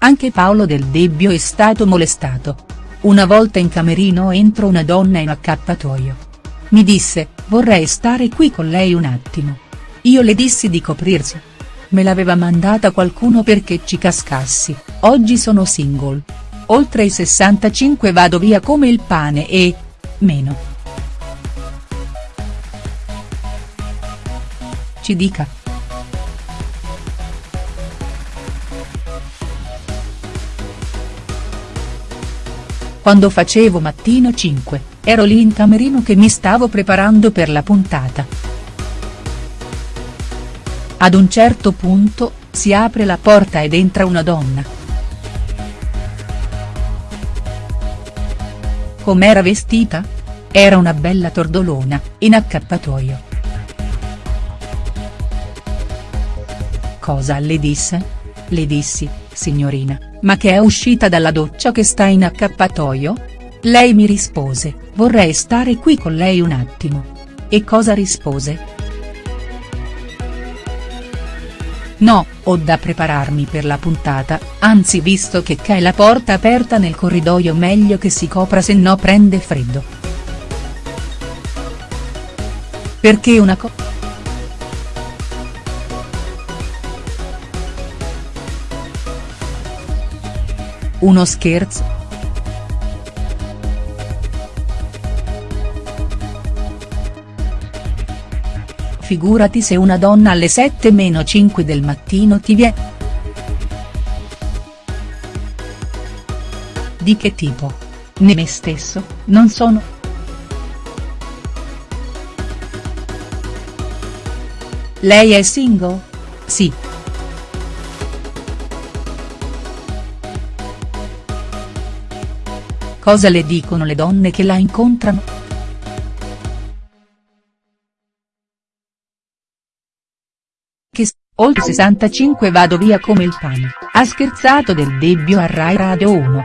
Anche Paolo Del Debbio è stato molestato. Una volta in camerino entro una donna in accappatoio. Mi disse, vorrei stare qui con lei un attimo. Io le dissi di coprirsi. Me l'aveva mandata qualcuno perché ci cascassi, oggi sono single. Oltre i 65 vado via come il pane e. meno. Ci dica. Quando facevo Mattino 5, ero lì in camerino che mi stavo preparando per la puntata. Ad un certo punto, si apre la porta ed entra una donna. Com'era vestita? Era una bella tordolona, in accappatoio. Cosa le disse? Le dissi, signorina, ma che è uscita dalla doccia che sta in accappatoio? Lei mi rispose, vorrei stare qui con lei un attimo. E cosa rispose?. No, ho da prepararmi per la puntata, anzi visto che c'è la porta aperta nel corridoio meglio che si copra se no prende freddo. Perché una cosa. Uno scherzo?. Figurati se una donna alle 7 meno 5 del mattino ti viene. Di che tipo? Né me stesso, non sono. Lei è single? Sì. Cosa le dicono le donne che la incontrano?. Che oltre 65 vado via come il pane, ha scherzato Del Debbio a Rai Radio 1.